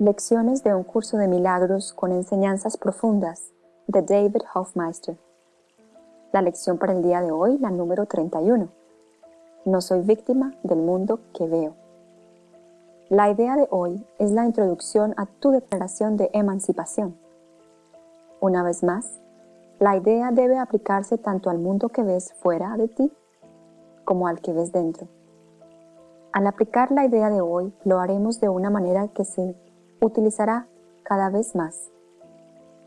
Lecciones de un curso de milagros con enseñanzas profundas de David Hofmeister. La lección para el día de hoy, la número 31. No soy víctima del mundo que veo. La idea de hoy es la introducción a tu declaración de emancipación. Una vez más, la idea debe aplicarse tanto al mundo que ves fuera de ti como al que ves dentro. Al aplicar la idea de hoy, lo haremos de una manera que se utilizará cada vez más,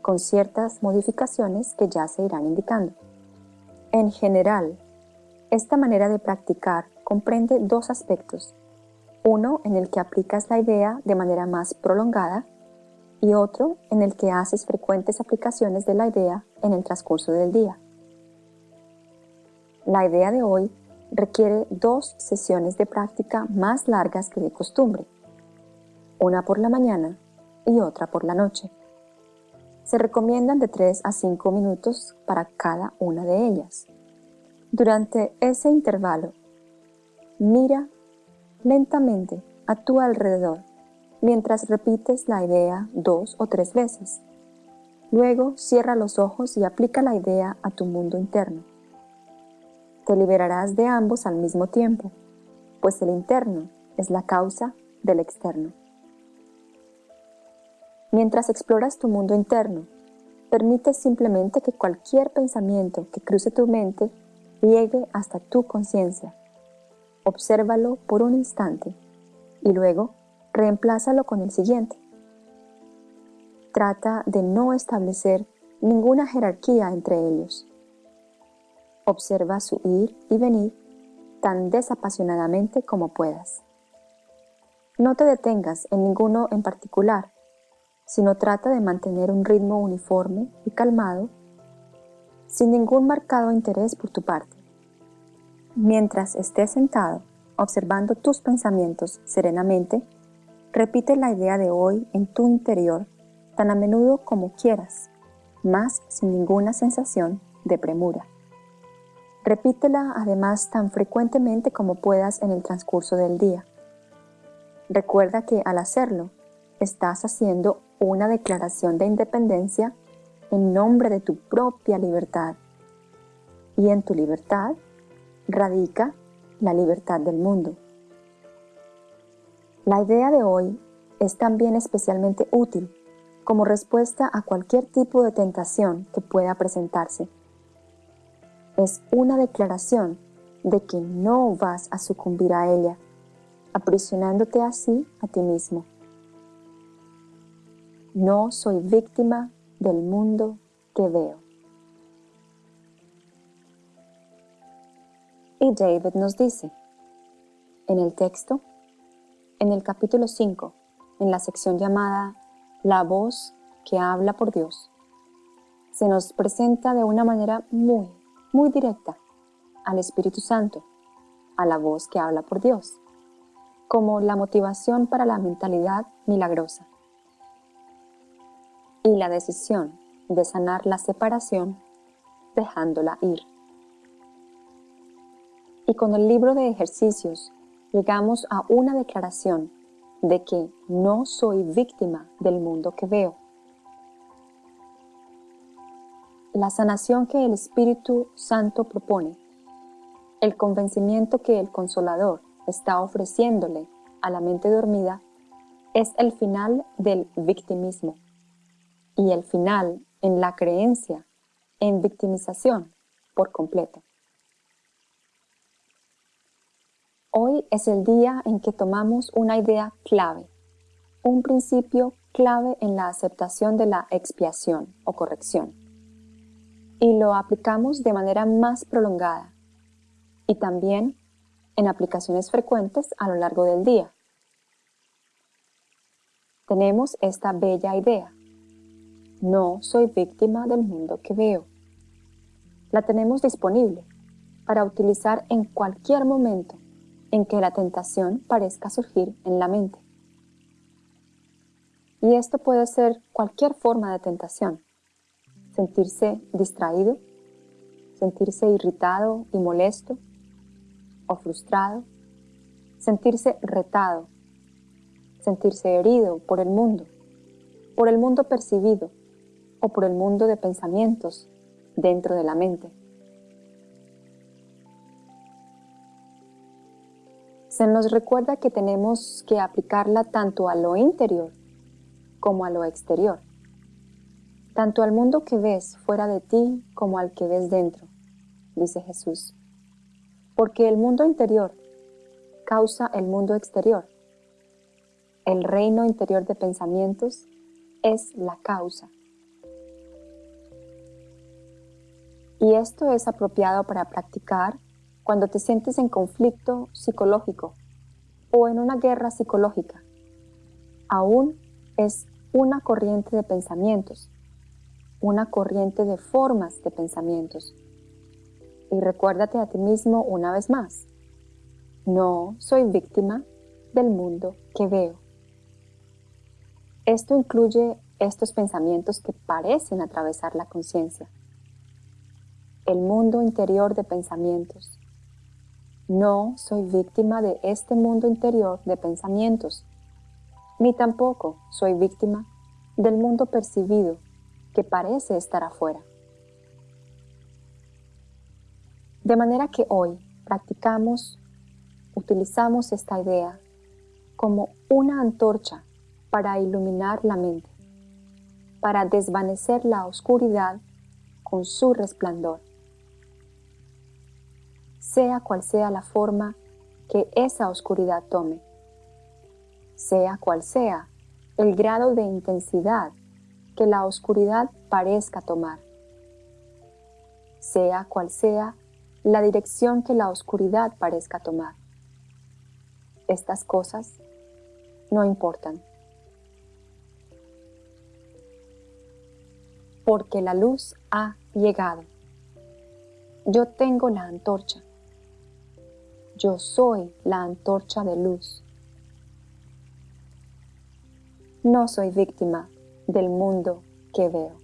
con ciertas modificaciones que ya se irán indicando. En general, esta manera de practicar comprende dos aspectos, uno en el que aplicas la idea de manera más prolongada y otro en el que haces frecuentes aplicaciones de la idea en el transcurso del día. La idea de hoy requiere dos sesiones de práctica más largas que de costumbre, una por la mañana y otra por la noche. Se recomiendan de 3 a 5 minutos para cada una de ellas. Durante ese intervalo, mira lentamente a tu alrededor mientras repites la idea dos o tres veces. Luego cierra los ojos y aplica la idea a tu mundo interno. Te liberarás de ambos al mismo tiempo, pues el interno es la causa del externo. Mientras exploras tu mundo interno, permite simplemente que cualquier pensamiento que cruce tu mente llegue hasta tu conciencia. Obsérvalo por un instante y luego reemplázalo con el siguiente. Trata de no establecer ninguna jerarquía entre ellos. Observa su ir y venir tan desapasionadamente como puedas. No te detengas en ninguno en particular, sino trata de mantener un ritmo uniforme y calmado, sin ningún marcado interés por tu parte. Mientras estés sentado, observando tus pensamientos serenamente, repite la idea de hoy en tu interior tan a menudo como quieras, más sin ninguna sensación de premura. Repítela además tan frecuentemente como puedas en el transcurso del día. Recuerda que al hacerlo, estás haciendo una declaración de independencia en nombre de tu propia libertad. Y en tu libertad radica la libertad del mundo. La idea de hoy es también especialmente útil como respuesta a cualquier tipo de tentación que pueda presentarse. Es una declaración de que no vas a sucumbir a ella, aprisionándote así a ti mismo. No soy víctima del mundo que veo. Y David nos dice, en el texto, en el capítulo 5, en la sección llamada La voz que habla por Dios, se nos presenta de una manera muy, muy directa al Espíritu Santo, a la voz que habla por Dios, como la motivación para la mentalidad milagrosa y la decisión de sanar la separación dejándola ir. Y con el libro de ejercicios llegamos a una declaración de que no soy víctima del mundo que veo. La sanación que el Espíritu Santo propone, el convencimiento que el Consolador está ofreciéndole a la mente dormida, es el final del victimismo y el final en la creencia en victimización por completo. Hoy es el día en que tomamos una idea clave, un principio clave en la aceptación de la expiación o corrección, y lo aplicamos de manera más prolongada y también en aplicaciones frecuentes a lo largo del día. Tenemos esta bella idea no soy víctima del mundo que veo. La tenemos disponible para utilizar en cualquier momento en que la tentación parezca surgir en la mente. Y esto puede ser cualquier forma de tentación. Sentirse distraído, sentirse irritado y molesto o frustrado, sentirse retado, sentirse herido por el mundo, por el mundo percibido o por el mundo de pensamientos dentro de la mente. Se nos recuerda que tenemos que aplicarla tanto a lo interior como a lo exterior, tanto al mundo que ves fuera de ti como al que ves dentro, dice Jesús. Porque el mundo interior causa el mundo exterior. El reino interior de pensamientos es la causa. Y esto es apropiado para practicar cuando te sientes en conflicto psicológico o en una guerra psicológica. Aún es una corriente de pensamientos, una corriente de formas de pensamientos. Y recuérdate a ti mismo una vez más, no soy víctima del mundo que veo. Esto incluye estos pensamientos que parecen atravesar la conciencia. El mundo interior de pensamientos. No soy víctima de este mundo interior de pensamientos, ni tampoco soy víctima del mundo percibido que parece estar afuera. De manera que hoy practicamos utilizamos esta idea como una antorcha para iluminar la mente, para desvanecer la oscuridad con su resplandor. Sea cual sea la forma que esa oscuridad tome, sea cual sea el grado de intensidad que la oscuridad parezca tomar, sea cual sea la dirección que la oscuridad parezca tomar estas cosas no importan. Porque la luz ha llegado. Yo tengo la antorcha. Yo soy la antorcha de luz. No soy víctima del mundo que veo.